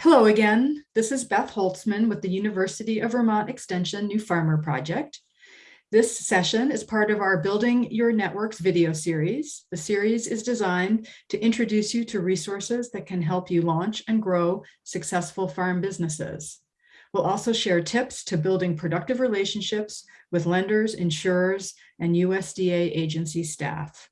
Hello again. This is Beth Holtzman with the University of Vermont Extension New Farmer Project. This session is part of our Building Your Networks video series. The series is designed to introduce you to resources that can help you launch and grow successful farm businesses. We'll also share tips to building productive relationships with lenders, insurers, and USDA agency staff.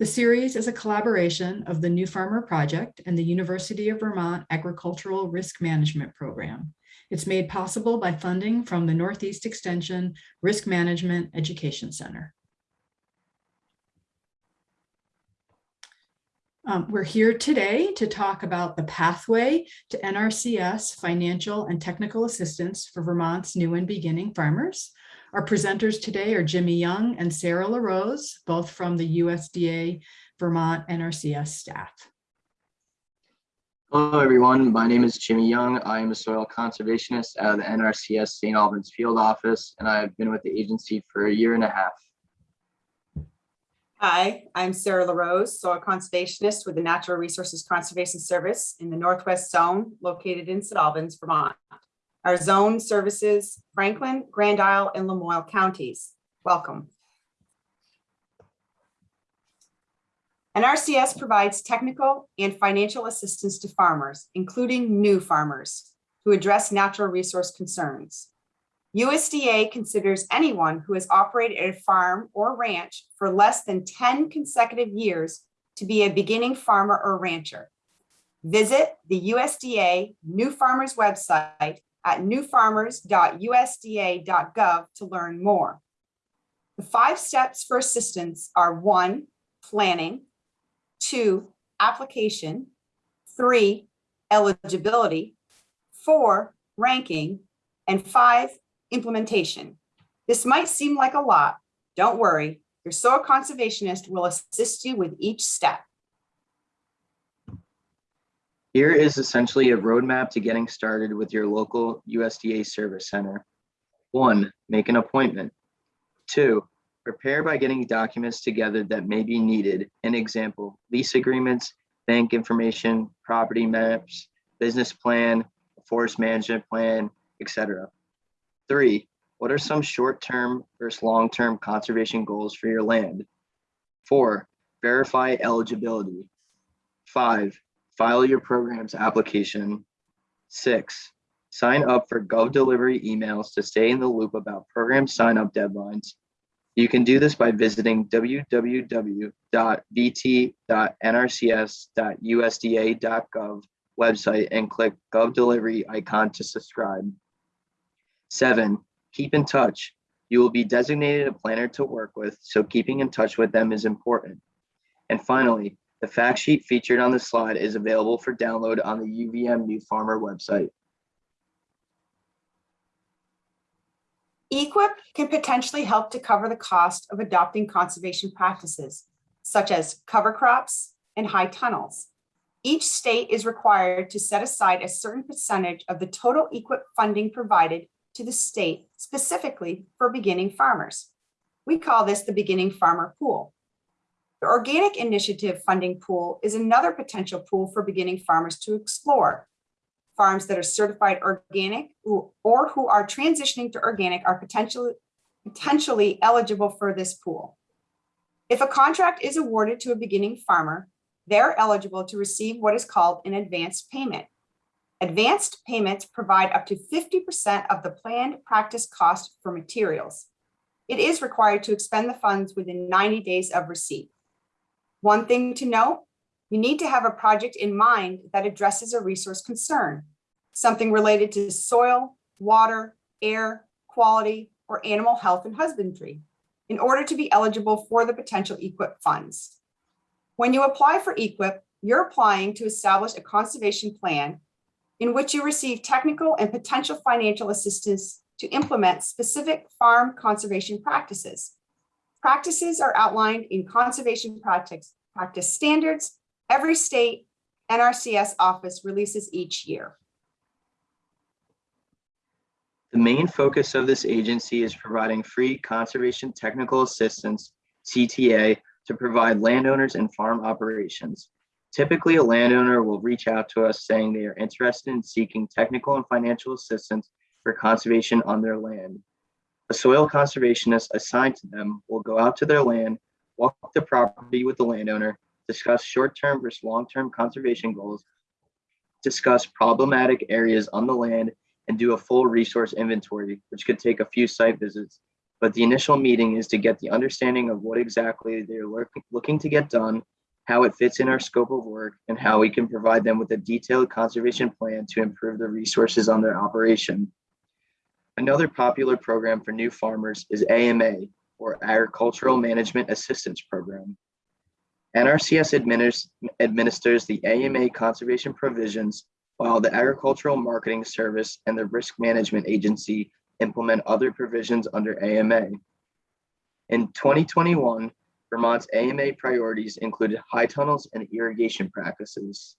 The series is a collaboration of the New Farmer Project and the University of Vermont Agricultural Risk Management Program. It's made possible by funding from the Northeast Extension Risk Management Education Center. Um, we're here today to talk about the pathway to NRCS financial and technical assistance for Vermont's new and beginning farmers. Our presenters today are Jimmy Young and Sarah LaRose, both from the USDA Vermont NRCS staff. Hello, everyone. My name is Jimmy Young. I am a soil conservationist at the NRCS St. Albans field office, and I've been with the agency for a year and a half. Hi, I'm Sarah LaRose, soil conservationist with the Natural Resources Conservation Service in the Northwest Zone located in St. Albans, Vermont. Our zone services Franklin, Grand Isle, and Lamoille counties. Welcome. NRCS provides technical and financial assistance to farmers, including new farmers, who address natural resource concerns. USDA considers anyone who has operated a farm or ranch for less than 10 consecutive years to be a beginning farmer or rancher. Visit the USDA New Farmers website at newfarmers.usda.gov to learn more. The five steps for assistance are one, planning, two, application, three, eligibility, four, ranking, and five, implementation. This might seem like a lot. Don't worry, your soil conservationist will assist you with each step. Here is essentially a roadmap to getting started with your local USDA service center. One, make an appointment. Two, prepare by getting documents together that may be needed. An example, lease agreements, bank information, property maps, business plan, forest management plan, etc. Three, what are some short-term versus long-term conservation goals for your land? Four, verify eligibility. Five, file your program's application. Six, sign up for Gov delivery emails to stay in the loop about program sign up deadlines. You can do this by visiting www.vt.nrcs.usda.gov website and click Gov delivery icon to subscribe. Seven, keep in touch. You will be designated a planner to work with, so keeping in touch with them is important. And finally, the fact sheet featured on the slide is available for download on the UVM New Farmer website. EQIP can potentially help to cover the cost of adopting conservation practices, such as cover crops and high tunnels. Each state is required to set aside a certain percentage of the total EQIP funding provided to the state specifically for beginning farmers. We call this the beginning farmer pool. The organic initiative funding pool is another potential pool for beginning farmers to explore. Farms that are certified organic or who are transitioning to organic are potentially, potentially eligible for this pool. If a contract is awarded to a beginning farmer, they're eligible to receive what is called an advanced payment. Advanced payments provide up to 50% of the planned practice cost for materials. It is required to expend the funds within 90 days of receipt. One thing to note, you need to have a project in mind that addresses a resource concern, something related to soil, water, air, quality, or animal health and husbandry in order to be eligible for the potential EQIP funds. When you apply for EQIP, you're applying to establish a conservation plan in which you receive technical and potential financial assistance to implement specific farm conservation practices. Practices are outlined in conservation practice, practice standards every state NRCS office releases each year. The main focus of this agency is providing free conservation technical assistance, CTA, to provide landowners and farm operations. Typically, a landowner will reach out to us saying they are interested in seeking technical and financial assistance for conservation on their land. A soil conservationist assigned to them will go out to their land, walk the property with the landowner, discuss short-term versus long-term conservation goals, discuss problematic areas on the land, and do a full resource inventory, which could take a few site visits. But the initial meeting is to get the understanding of what exactly they're looking, to get done, how it fits in our scope of work, and how we can provide them with a detailed conservation plan to improve the resources on their operation. Another popular program for new farmers is AMA, or Agricultural Management Assistance Program. NRCS adminis- administers the AMA conservation provisions, while the Agricultural Marketing Service and the Risk Management Agency implement other provisions under AMA. In 2021, Vermont's AMA priorities included high tunnels and irrigation practices.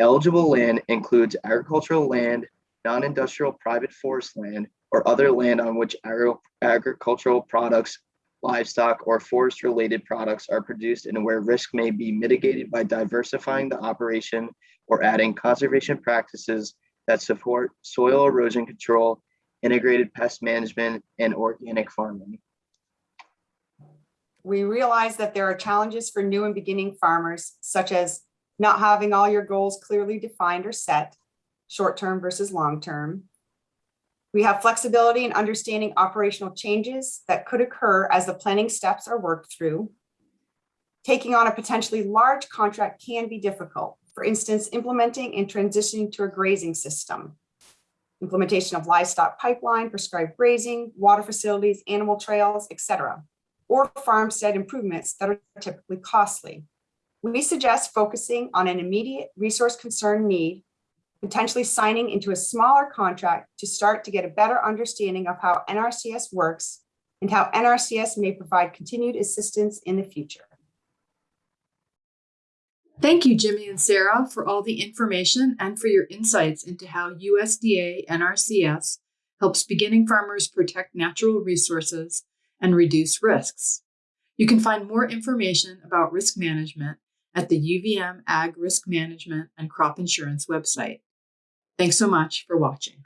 Eligible land includes agricultural land, non-industrial private forest land, or other land on which agri- agricultural products, livestock, or forest-related products are produced and where risk may be mitigated by diversifying the operation or adding conservation practices that support soil erosion control, integrated pest management, and organic farming. We realize that there are challenges for new and beginning farmers, such as not having all your goals clearly defined or set, short-term versus long-term. We have flexibility in understanding operational changes that could occur as the planning steps are worked through. Taking on a potentially large contract can be difficult. For instance, implementing and transitioning to a grazing system. Implementation of livestock pipeline, prescribed grazing, water facilities, animal trails, etc or farmstead improvements that are typically costly. We suggest focusing on an immediate resource concern need, potentially signing into a smaller contract to start to get a better understanding of how NRCS works and how NRCS may provide continued assistance in the future. Thank you, Jimmy and Sarah, for all the information and for your insights into how USDA NRCS helps beginning farmers protect natural resources and reduce risks. You can find more information about risk management at the UVM Ag Risk Management and Crop Insurance website. Thanks so much for watching.